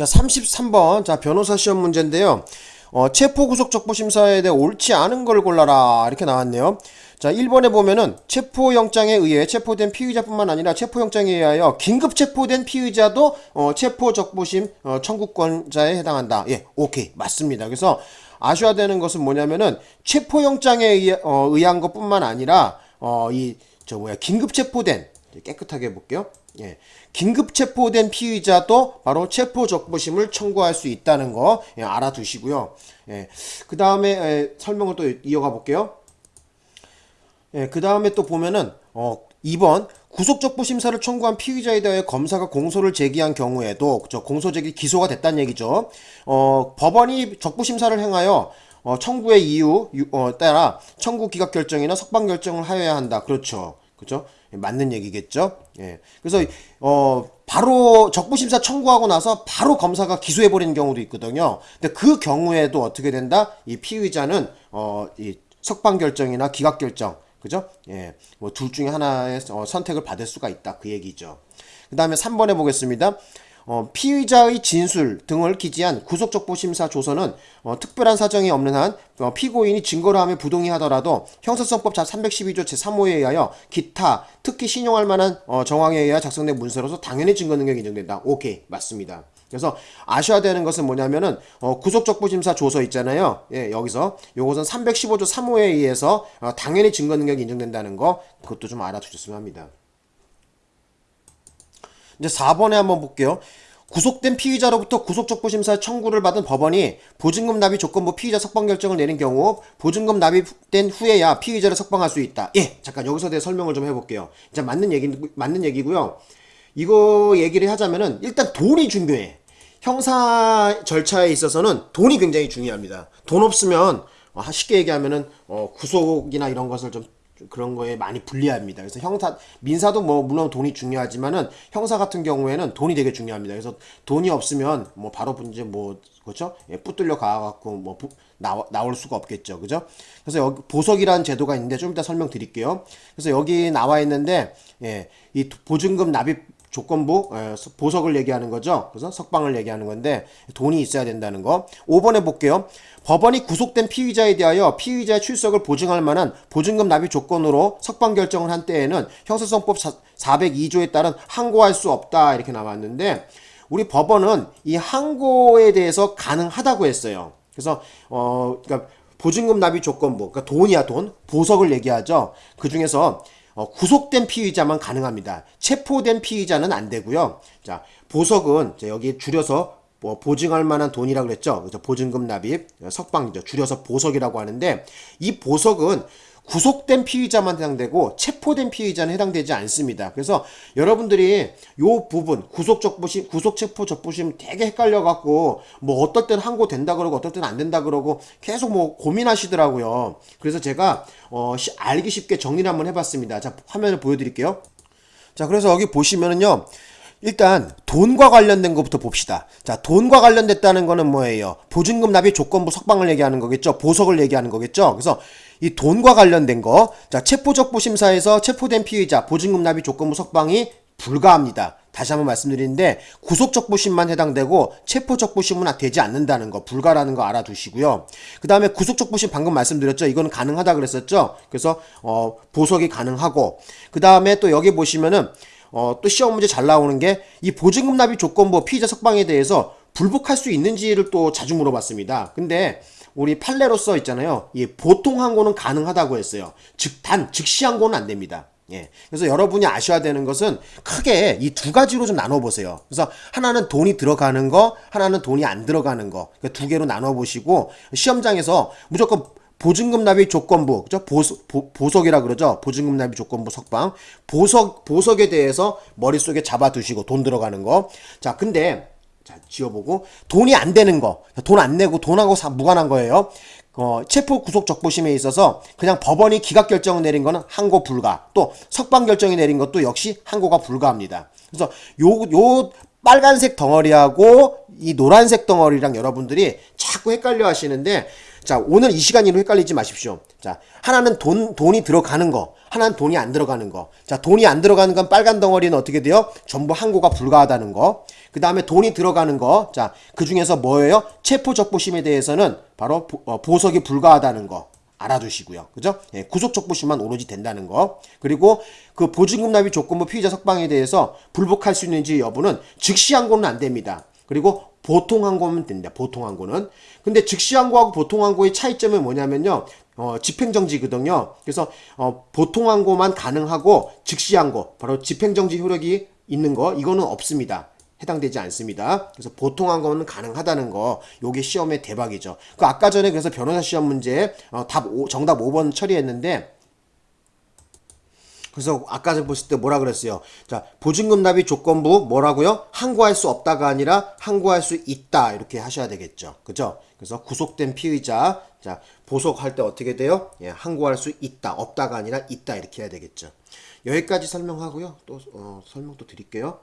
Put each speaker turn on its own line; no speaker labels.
자, 33번. 자, 변호사 시험 문제인데요. 어, 체포구속적부심사에 대해 옳지 않은 걸 골라라. 이렇게 나왔네요. 자, 1번에 보면은 체포영장에 의해 체포된 피의자뿐만 아니라 체포영장에 의하여 긴급 체포된 피의자도 어, 체포적부심 어, 청구권자에 해당한다. 예, 오케이. 맞습니다. 그래서 아셔야 되는 것은 뭐냐면은 체포영장에 의해, 어, 의한 것뿐만 아니라 어, 이, 저 뭐야, 긴급 체포된 깨끗하게 해볼게요. 예. 긴급 체포된 피의자도 바로 체포 적부심을 청구할 수 있다는 거 예, 알아두시고요. 예. 그 다음에 설명을 또 이어가 볼게요. 예, 그 다음에 또 보면은 어, 2번 구속적부 심사를 청구한 피의자에 대해 검사가 공소를 제기한 경우에도 저 공소 제기 기소가 됐다는 얘기죠. 어, 법원이 적부 심사를 행하여 어, 청구의 이유 어, 따라 청구 기각 결정이나 석방 결정을 하여야 한다. 그렇죠. 그죠? 맞는 얘기겠죠. 예. 그래서 어 바로 적부심사 청구하고 나서 바로 검사가 기소해 버리는 경우도 있거든요. 근데 그 경우에도 어떻게 된다? 이 피의자는 어이 석방 결정이나 기각 결정 그죠? 예. 뭐 둘 중에 하나의 어, 선택을 받을 수가 있다. 그 얘기죠. 그 다음에 3번에 보겠습니다. 어, 피의자의 진술 등을 기재한 구속적보심사 조서는 어, 특별한 사정이 없는 한 어, 피고인이 증거로 하며 부동의하더라도 형사성법 자312조 제3호에 의하여 기타 특히 신용할 만한 어, 정황에 의하여 작성된 문서로서 당연히 증거 능력이 인정된다. 오케이 맞습니다. 그래서 아셔야 되는 것은 뭐냐면은 어, 구속적부심사 조서 있잖아요. 예, 여기서 요것은 315조 3호에 의해서 어, 당연히 증거 능력이 인정된다는 거 그것도 좀 알아두셨으면 합니다. 이제 4번에 한번 볼게요. 구속된 피의자로부터 구속적부심사 청구를 받은 법원이 보증금 납입 조건부 피의자 석방 결정을 내린 경우 보증금 납입된 후에야 피의자를 석방할 수 있다. 예, 잠깐 여기서 대해 설명을 좀 해볼게요. 이제 맞는 얘기 맞는 얘기고요. 이거 얘기를 하자면은 일단 돈이 중요해. 형사 절차에 있어서는 돈이 굉장히 중요합니다. 돈 없으면 어, 쉽게 얘기하면은 어, 구속이나 이런 것을 좀 그런 거에 많이 불리합니다. 그래서 형사, 민사도 뭐 물론 돈이 중요하지만은 형사 같은 경우에는 돈이 되게 중요합니다. 그래서 돈이 없으면 뭐 바로 이제 뭐 그렇죠? 예, 붙들려 가갖고 뭐 부, 나와, 나올 수가 없겠죠, 그죠? 그래서 여기 보석이라는 제도가 있는데 좀 이따 설명드릴게요. 그래서 여기 나와 있는데 예, 이 보증금 납입 조건부 예, 보석을 얘기하는 거죠. 그래서 석방을 얘기하는 건데 돈이 있어야 된다는 거. 5번에 볼게요. 법원이 구속된 피의자에 대하여 피의자의 출석을 보증할 만한 보증금 납입 조건으로 석방 결정을 한 때에는 형사성법 402조에 따른 항고할 수 없다 이렇게 나왔는데 우리 법원은 이 항고에 대해서 가능하다고 했어요. 그래서 어 그러니까 보증금 납입 조건부 그러니까 돈이야 돈 보석을 얘기하죠. 그 중에서 어, 구속된 피의자만 가능합니다. 체포된 피의자는 안 되고요. 자, 보석은 여기 줄여서 뭐 보증할 만한 돈이라고 그랬죠. 그래서 보증금 납입, 석방이죠. 줄여서 보석이라고 하는데 이 보석은 구속된 피의자만 해당되고 체포된 피의자는 해당되지 않습니다. 그래서 여러분들이 요 부분 구속 적부심, 구속 체포 적부심 되게 헷갈려 갖고 뭐 어떨 땐 항고 된다 그러고 어떨 땐 안 된다 그러고 계속 뭐 고민하시더라고요. 그래서 제가 어 알기 쉽게 정리를 한번 해봤습니다. 자 화면을 보여드릴게요. 자 그래서 여기 보시면은요. 일단 돈과 관련된 것부터 봅시다. 자, 돈과 관련됐다는 거는 뭐예요? 보증금 납입 조건부 석방을 얘기하는 거겠죠? 보석을 얘기하는 거겠죠? 그래서 이 돈과 관련된 거, 자, 체포적부 심사에서 체포된 피의자 보증금 납입 조건부 석방이 불가합니다. 다시 한번 말씀드리는데 구속적부심만 해당되고 체포적부심은 되지 않는다는 거 불가라는 거 알아두시고요. 그 다음에 구속적부심 방금 말씀드렸죠. 이거는 가능하다 그랬었죠. 그래서 어, 보석이 가능하고 그 다음에 또 여기 보시면은 어, 또 시험 문제 잘 나오는 게 이 보증금 납입 조건부 피의자 석방에 대해서 불복할 수 있는지를 또 자주 물어봤습니다. 근데 우리 판례로서 있잖아요. 이 보통 항고는 가능하다고 했어요. 즉, 단, 즉시 항고는 안 됩니다. 예. 그래서 여러분이 아셔야 되는 것은 크게 이 두 가지로 좀 나눠보세요. 그래서 하나는 돈이 들어가는 거, 하나는 돈이 안 들어가는 거. 그러니까 두 개로 나눠보시고 시험장에서 무조건 보증금 납입 조건부, 그죠? 보석, 보 석이라 그러죠? 보증금 납입 조건부 석방. 보석, 보석에 대해서 머릿속에 잡아두시고 돈 들어가는 거. 자, 근데, 자, 지워보고. 돈이 안 되는 거. 돈 안 내고 돈하고 사, 무관한 거예요. 어, 체포 구속 적부심에 있어서 그냥 법원이 기각 결정을 내린 거는 항고 불가. 또 석방 결정이 내린 것도 역시 항고가 불가합니다. 그래서 요, 요 빨간색 덩어리하고 이 노란색 덩어리랑 여러분들이 자꾸 헷갈려 하시는데 자, 오늘 이 시간으로 헷갈리지 마십시오. 자, 하나는 돈, 돈이 들어가는 거, 하나는 돈이 안 들어가는 거. 자, 돈이 안 들어가는 건 빨간 덩어리는 어떻게 돼요? 전부 항고가 불가하다는 거. 그 다음에 돈이 들어가는 거. 자, 그 중에서 뭐예요? 체포적부심에 대해서는 바로 보, 어, 보석이 불가하다는 거. 알아두시고요. 그죠? 예, 구속적부심만 오로지 된다는 거. 그리고 그 보증금 납입 조건부 피의자 석방에 대해서 불복할 수 있는지 여부는 즉시 항고는 안 됩니다. 그리고 보통 항고면 됩니다. 보통 항고는. 근데 즉시 항고하고 보통 항고의 차이점은 뭐냐면요. 어, 집행정지거든요. 그래서 어, 보통 항고만 가능하고 즉시 항고, 바로 집행정지 효력이 있는 거 이거는 없습니다. 해당되지 않습니다. 그래서 보통한 거는 가능하다는 거, 요게 시험의 대박이죠. 그 아까 전에 그래서 변호사 시험 문제 어, 답 오- 정답 5번 처리했는데 그래서 아까 전 보실 때 뭐라 그랬어요? 자, 보증금 납입 조건부 뭐라고요? 항고할 수 없다가 아니라 항고할 수 있다 이렇게 하셔야 되겠죠. 그죠? 그래서 구속된 피의자 자, 보석할 때 어떻게 돼요? 예, 항고할 수 있다. 없다가 아니라 있다 이렇게 해야 되겠죠. 여기까지 설명하고요. 또 어, 설명 또 드릴게요.